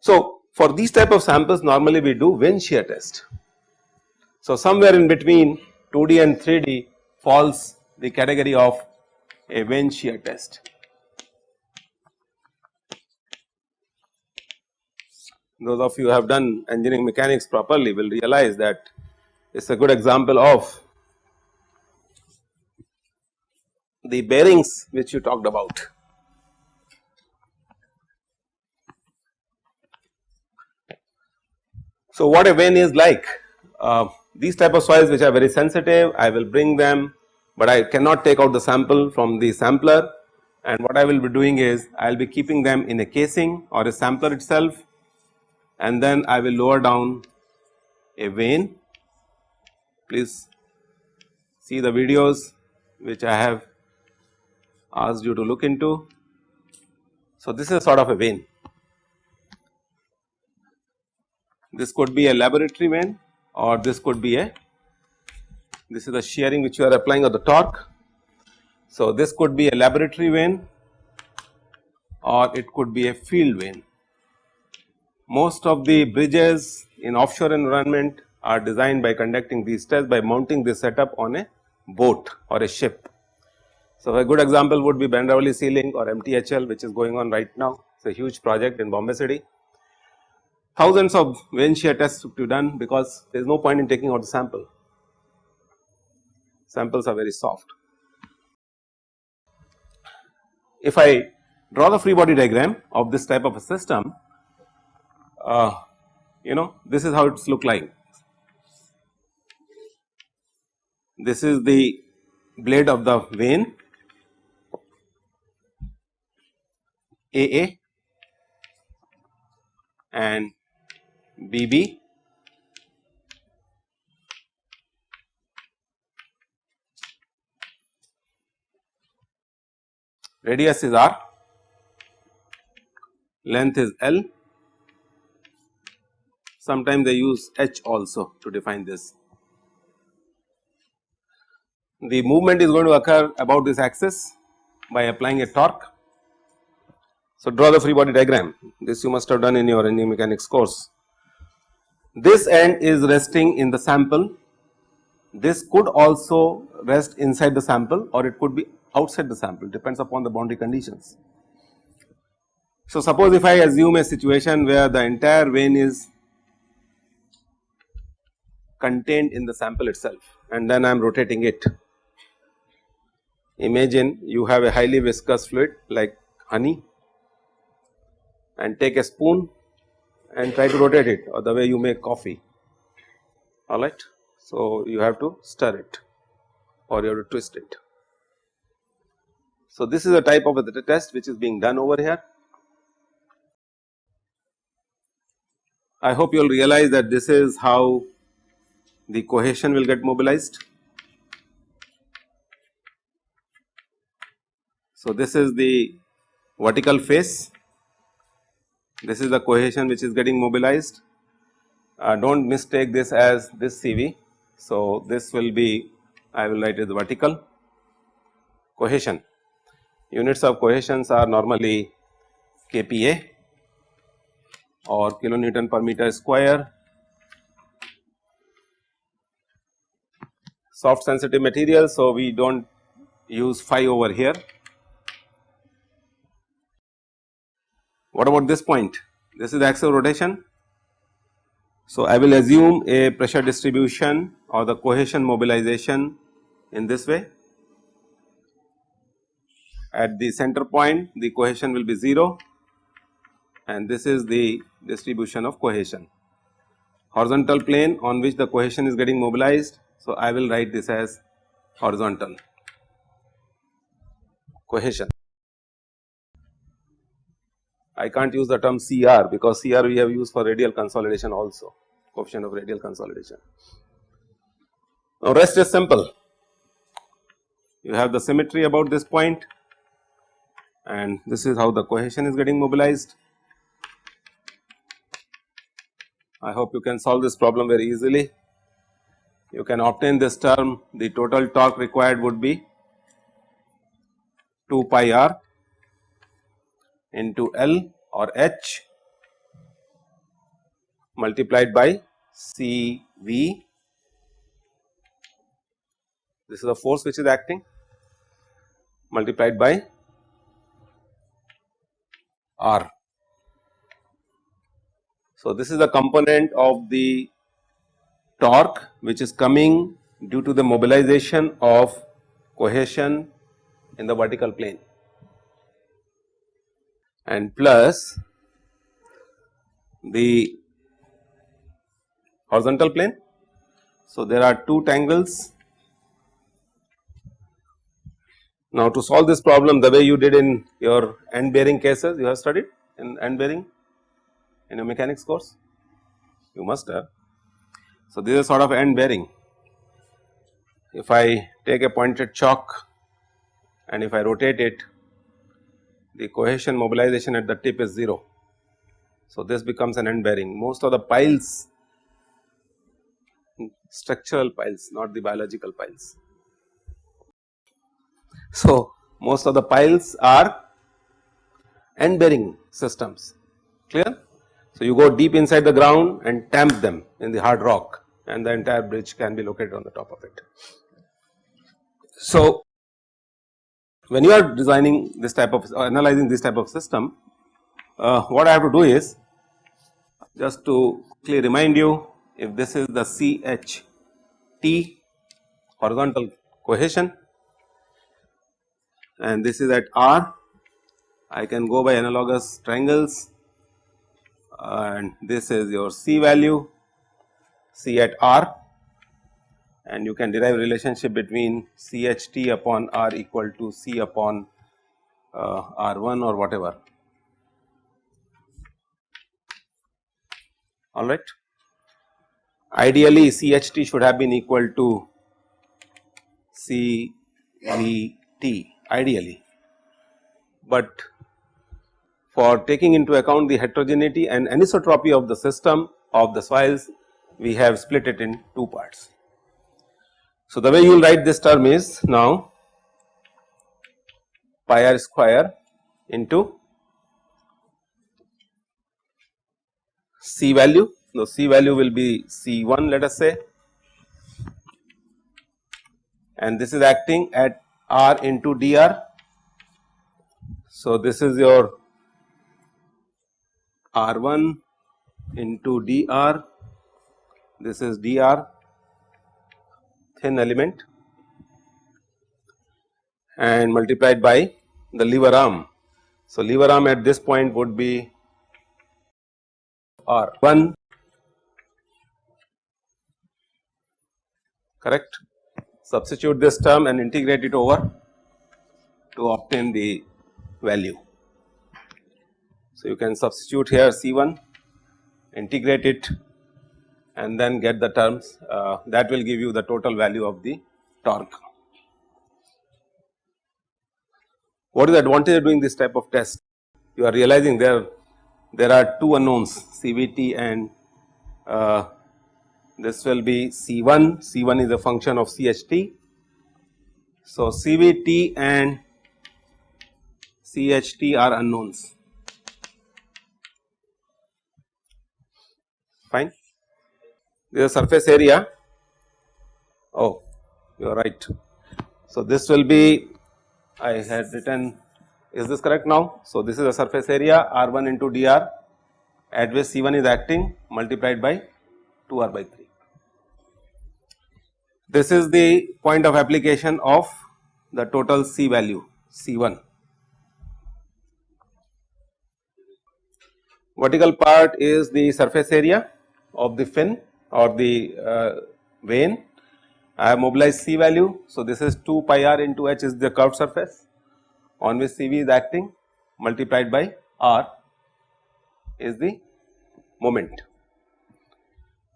So, for these type of samples normally we do vane shear test. So, somewhere in between 2D and 3D falls the category of a vane shear test. Those of you who have done engineering mechanics properly will realize that it is a good example of the bearings which you talked about. So, what a vane is like? Uh, these type of soils which are very sensitive, I will bring them, but I cannot take out the sample from the sampler and what I will be doing is I will be keeping them in a casing or a sampler itself and then I will lower down a vane. Please see the videos which I have asked you to look into. So, this is sort of a vane This could be a laboratory vane or this could be a this is the shearing which you are applying or the torque. So, this could be a laboratory vane or it could be a field vane. Most of the bridges in offshore environment are designed by conducting these tests by mounting this setup on a boat or a ship. So, a good example would be Bandra-Worli Sea Link or MTHL which is going on right now. It is a huge project in Bombay city thousands of vane shear tests to be done because there is no point in taking out the sample, samples are very soft. If I draw the free body diagram of this type of a system, uh, you know this is how it look like. This is the blade of the vane. AA and BB radius is R, length is L, sometimes they use H also to define this. The movement is going to occur about this axis by applying a torque. So, draw the free body diagram this you must have done in your engineering mechanics course. This end is resting in the sample, this could also rest inside the sample or it could be outside the sample depends upon the boundary conditions. So, suppose if I assume a situation where the entire vane is contained in the sample itself and then I am rotating it. Imagine you have a highly viscous fluid like honey and take a spoon and try to rotate it or the way you make coffee alright. So, you have to stir it or you have to twist it. So, this is a type of a test which is being done over here. I hope you will realize that this is how the cohesion will get mobilized. So, this is the vertical face this is the cohesion which is getting mobilized. Uh, do not mistake this as this CV. So, this will be I will write it vertical cohesion. Units of cohesions are normally kPa or kilonewton per meter square. Soft sensitive material, so we do not use phi over here What about this point? This is the axis of rotation. So, I will assume a pressure distribution or the cohesion mobilization in this way. At the center point the cohesion will be 0 and this is the distribution of cohesion. Horizontal plane on which the cohesion is getting mobilized. So, I will write this as horizontal cohesion. I can't use the term CR because CR we have used for radial consolidation also coefficient of radial consolidation. Now rest is simple you have the symmetry about this point and this is how the cohesion is getting mobilized. I hope you can solve this problem very easily. You can obtain this term the total torque required would be 2 pi r into L or H multiplied by C V. This is the force which is acting multiplied by R. So, this is the component of the torque which is coming due to the mobilization of cohesion in the vertical plane and plus the horizontal plane. So, there are two tangles. Now, to solve this problem the way you did in your end bearing cases you have studied in end bearing in your mechanics course you must have. So, this is sort of end bearing. If I take a pointed chalk and if I rotate it the cohesion mobilization at the tip is 0. So, this becomes an end bearing most of the piles structural piles not the biological piles. So, most of the piles are end bearing systems clear. So, you go deep inside the ground and tamp them in the hard rock and the entire bridge can be located on the top of it. So, when you are designing this type of analyzing this type of system uh, what I have to do is just to quickly remind you if this is the CHT horizontal cohesion and this is at R I can go by analogous triangles and this is your C value C at R and you can derive relationship between CHT upon R equal to C upon uh, R1 or whatever. Alright. Ideally CHT should have been equal to CVT ideally, but for taking into account the heterogeneity and anisotropy of the system of the soils we have split it in two parts. So, the way you will write this term is now pi r square into C value. Now, C value will be C 1 let us say and this is acting at R into dr. So, this is your R 1 into dr, this is dr thin element and multiplied by the lever arm. So, lever arm at this point would be R 1 correct substitute this term and integrate it over to obtain the value. So, you can substitute here C 1 integrate it and then get the terms uh, that will give you the total value of the torque. What is the advantage of doing this type of test? You are realizing there there are two unknowns CVT and uh, this will be C1, C1 is a function of CHT. So, CVT and CHT are unknowns fine is surface area. Oh, you are right. So, this will be I had written is this correct now? So, this is the surface area R 1 into dr at which C 1 is acting multiplied by 2 R by 3. This is the point of application of the total C value C 1. Vertical part is the surface area of the fin or the uh, vane. I have mobilized C value. So, this is 2 pi r into h is the curved surface on which CV is acting multiplied by r is the moment.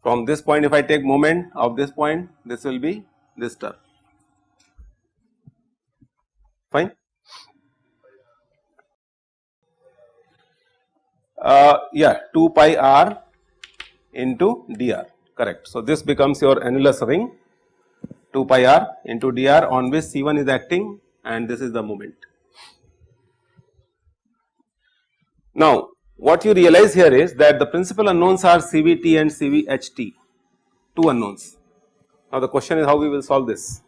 From this point if I take moment of this point this will be this term fine. Uh, yeah 2 pi r into dr correct. So, this becomes your annulus ring 2 pi r into dr on which C1 is acting and this is the moment. Now, what you realize here is that the principal unknowns are CVT and CVHT, two unknowns. Now, the question is how we will solve this.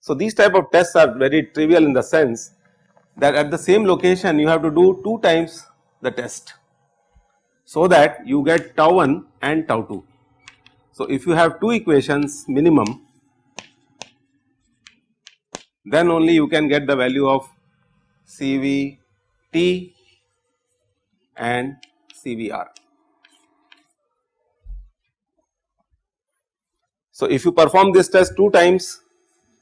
So, these type of tests are very trivial in the sense that at the same location you have to do 2 times the test. So, that you get tau 1 and tau 2. So, if you have two equations minimum then only you can get the value of CVT and CVR. So, if you perform this test 2 times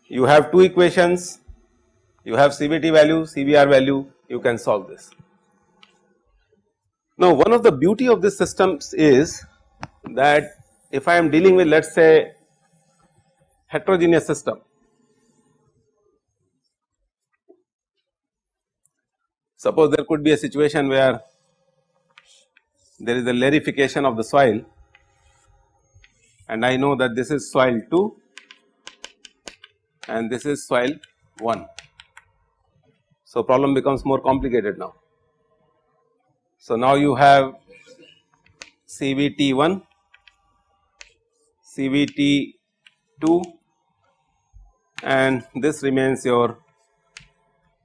you have two equations, you have CVT value, CVR value, you can solve this. Now, one of the beauty of this systems is that if I am dealing with let us say heterogeneous system, suppose there could be a situation where there is a larification of the soil and I know that this is soil 2 and this is soil 1. So, problem becomes more complicated now. So, now you have CVT 1, CVT 2 and this remains your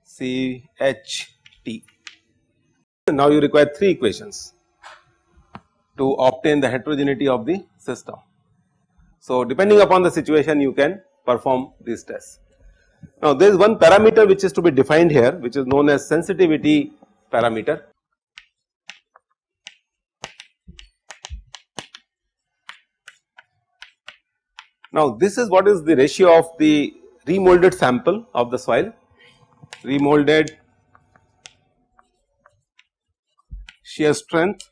CHT. Now, you require 3 equations to obtain the heterogeneity of the system. So, depending upon the situation you can perform these tests. Now there is one parameter which is to be defined here which is known as sensitivity parameter. Now this is what is the ratio of the remolded sample of the soil, remolded shear strength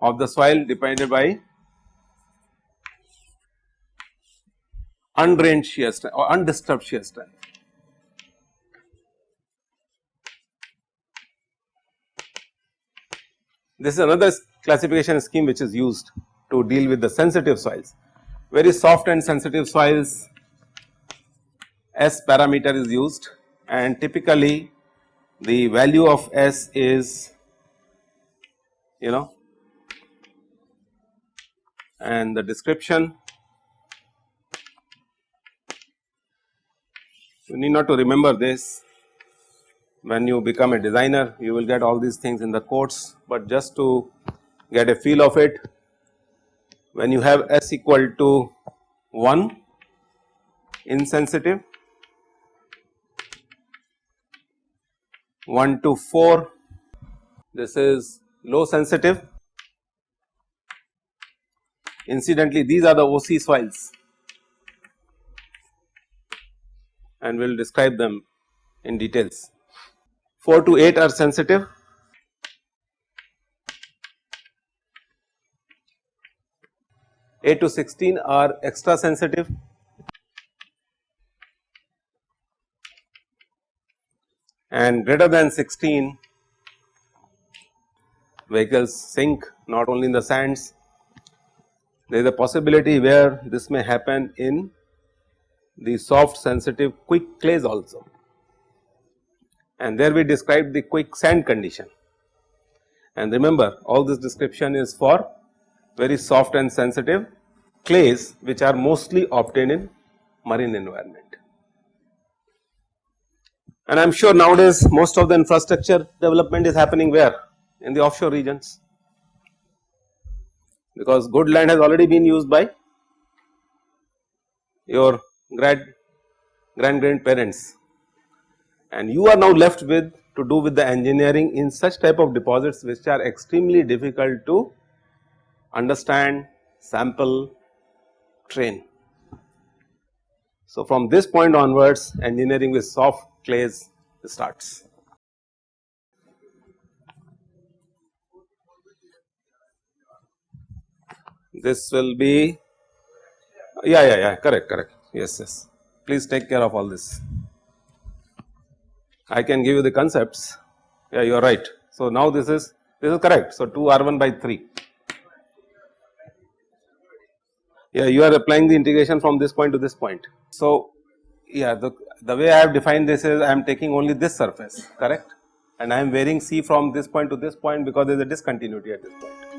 of the soil divided by undrained shear strength or undisturbed shear strength. This is another classification scheme which is used to deal with the sensitive soils. Very soft and sensitive soils S parameter is used. And typically the value of S is you know and the description. You need not to remember this. When you become a designer you will get all these things in the course, but just to get a feel of it when you have S equal to 1 insensitive. 1 to 4 this is low sensitive. Incidentally these are the OC soils and we will describe them in details. 4 to 8 are sensitive, eight to 16 are extra sensitive. And greater than 16 vehicles sink not only in the sands. There is a possibility where this may happen in the soft sensitive quick clays also. And there we described the quick sand condition. And remember all this description is for very soft and sensitive clays which are mostly obtained in marine environment. And I am sure nowadays most of the infrastructure development is happening where? In the offshore regions. Because good land has already been used by your grand grand grandparents and you are now left with to do with the engineering in such type of deposits which are extremely difficult to understand, sample, train. So, from this point onwards engineering with soft clays starts. This will be yeah yeah yeah correct correct yes yes please take care of all this. I can give you the concepts yeah you are right. So, now this is This is correct. So, 2 r 1 by 3. Yeah, you are applying the integration from this point to this point. So, yeah, the, the way I have defined this is I am taking only this surface, correct? And I am varying C from this point to this point because there is a discontinuity at this point.